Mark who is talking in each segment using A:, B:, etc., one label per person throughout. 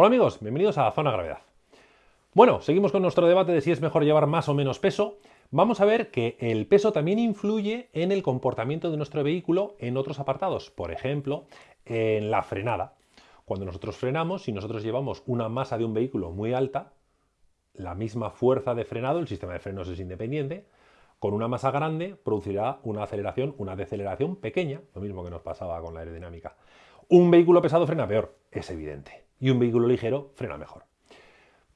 A: Hola amigos, bienvenidos a Zona Gravedad. Bueno, seguimos con nuestro debate de si es mejor llevar más o menos peso. Vamos a ver que el peso también influye en el comportamiento de nuestro vehículo en otros apartados. Por ejemplo, en la frenada. Cuando nosotros frenamos, si nosotros llevamos una masa de un vehículo muy alta, la misma fuerza de frenado, el sistema de frenos es independiente, con una masa grande producirá una aceleración, una deceleración pequeña, lo mismo que nos pasaba con la aerodinámica. Un vehículo pesado frena peor, es evidente, y un vehículo ligero frena mejor.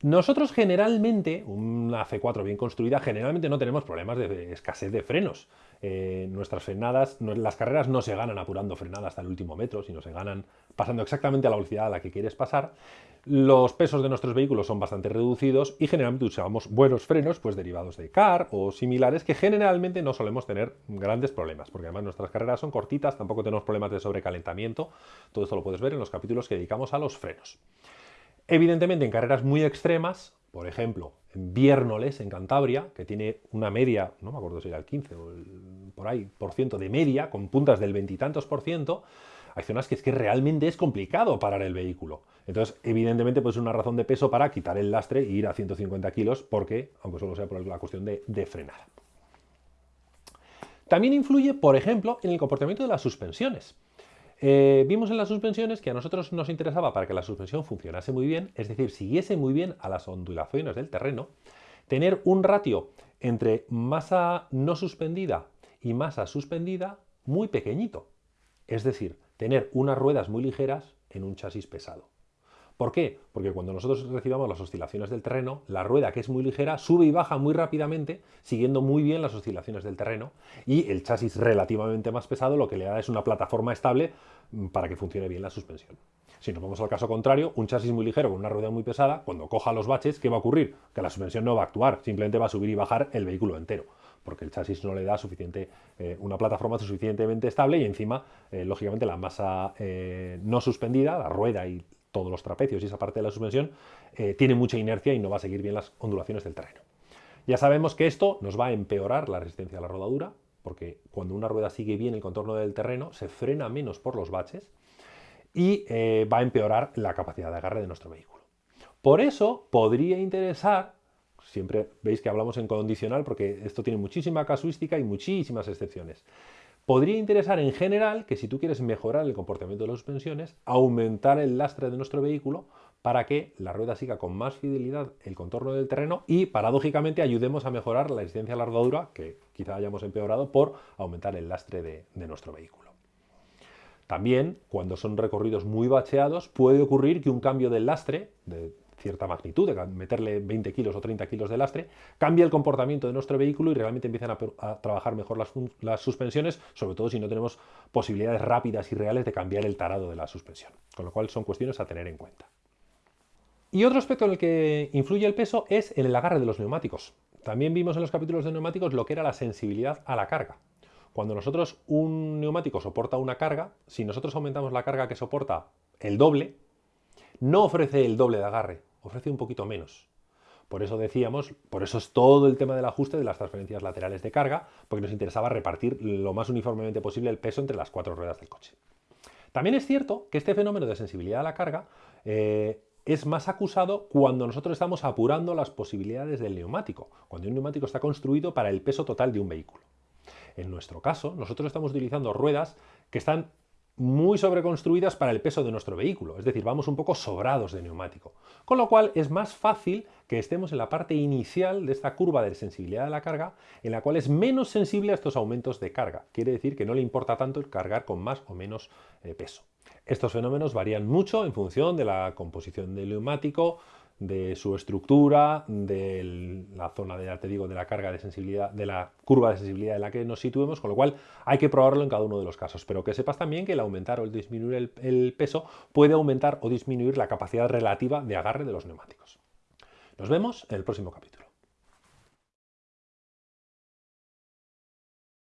A: Nosotros generalmente, una C4 bien construida, generalmente no tenemos problemas de escasez de frenos. Eh, nuestras frenadas, las carreras no se ganan apurando frenada hasta el último metro, sino se ganan pasando exactamente a la velocidad a la que quieres pasar. Los pesos de nuestros vehículos son bastante reducidos y generalmente usamos buenos frenos pues derivados de CAR o similares que generalmente no solemos tener grandes problemas, porque además nuestras carreras son cortitas, tampoco tenemos problemas de sobrecalentamiento. Todo esto lo puedes ver en los capítulos que dedicamos a los frenos. Evidentemente, en carreras muy extremas, por ejemplo, en Viernoles, en Cantabria, que tiene una media, no me acuerdo si era el 15 o el, por ahí, por ciento de media, con puntas del veintitantos por ciento, hay zonas que es que realmente es complicado parar el vehículo. Entonces, evidentemente, pues es una razón de peso para quitar el lastre e ir a 150 kilos, porque, aunque solo sea por la cuestión de, de frenar. También influye, por ejemplo, en el comportamiento de las suspensiones. Eh, vimos en las suspensiones que a nosotros nos interesaba para que la suspensión funcionase muy bien, es decir, siguiese muy bien a las ondulaciones del terreno, tener un ratio entre masa no suspendida y masa suspendida muy pequeñito. Es decir, tener unas ruedas muy ligeras en un chasis pesado. ¿Por qué? Porque cuando nosotros recibamos las oscilaciones del terreno, la rueda que es muy ligera sube y baja muy rápidamente, siguiendo muy bien las oscilaciones del terreno, y el chasis relativamente más pesado lo que le da es una plataforma estable mm, para que funcione bien la suspensión. Si nos vamos al caso contrario, un chasis muy ligero con una rueda muy pesada, cuando coja los baches, ¿qué va a ocurrir? Que la suspensión no va a actuar, simplemente va a subir y bajar el vehículo entero porque el chasis no le da suficiente, eh, una plataforma suficientemente estable y encima, eh, lógicamente, la masa eh, no suspendida, la rueda y todos los trapecios y esa parte de la suspensión, eh, tiene mucha inercia y no va a seguir bien las ondulaciones del terreno. Ya sabemos que esto nos va a empeorar la resistencia a la rodadura, porque cuando una rueda sigue bien el contorno del terreno, se frena menos por los baches y eh, va a empeorar la capacidad de agarre de nuestro vehículo. Por eso podría interesar, siempre veis que hablamos en condicional porque esto tiene muchísima casuística y muchísimas excepciones, Podría interesar en general que si tú quieres mejorar el comportamiento de las suspensiones, aumentar el lastre de nuestro vehículo para que la rueda siga con más fidelidad el contorno del terreno y paradójicamente ayudemos a mejorar la resistencia a la rodadura que quizá hayamos empeorado por aumentar el lastre de, nuestro vehículo. También, cuando son recorridos muy bacheados, puede ocurrir que un cambio del lastre, cierta magnitud, de meterle 20 kilos o 30 kilos de lastre, cambia el comportamiento de nuestro vehículo y realmente empiezan a, trabajar mejor las, las, suspensiones, sobre todo si no tenemos posibilidades rápidas y reales de cambiar el tarado de la suspensión. Con lo cual son cuestiones a tener en cuenta. Y otro aspecto en el que influye el peso es en el agarre de los neumáticos. También vimos en los capítulos de neumáticos lo que era la sensibilidad a la carga. Cuando nosotros un neumático soporta una carga, si nosotros aumentamos la carga que soporta el doble, no ofrece el doble de agarre, ofrece un poquito menos. Por eso decíamos, por eso es todo el tema del ajuste de las transferencias laterales de carga, porque nos interesaba repartir lo más uniformemente posible el peso entre las cuatro ruedas del coche. También es cierto que este fenómeno de sensibilidad a la carga eh, es más acusado cuando nosotros estamos apurando las posibilidades del neumático, cuando un neumático está construido para el peso total de un vehículo. En nuestro caso, nosotros estamos utilizando ruedas que están muy sobreconstruidas para el peso de nuestro vehículo, es decir, vamos un poco sobrados de neumático. Con lo cual es más fácil que estemos en la parte inicial de esta curva de sensibilidad de la carga, en la cual es menos sensible a estos aumentos de carga. Quiere decir que no le importa tanto el cargar con más o menos eh, peso. Estos fenómenos varían mucho en función de la composición del neumático, de su estructura, de la zona de, te digo, de la carga de sensibilidad, de la curva de sensibilidad en la que nos situemos, con lo cual hay que probarlo en cada uno de los casos. Pero que sepas también que el aumentar o el disminuir el, el peso puede aumentar o disminuir la capacidad relativa de agarre de los neumáticos. Nos vemos en el próximo capítulo.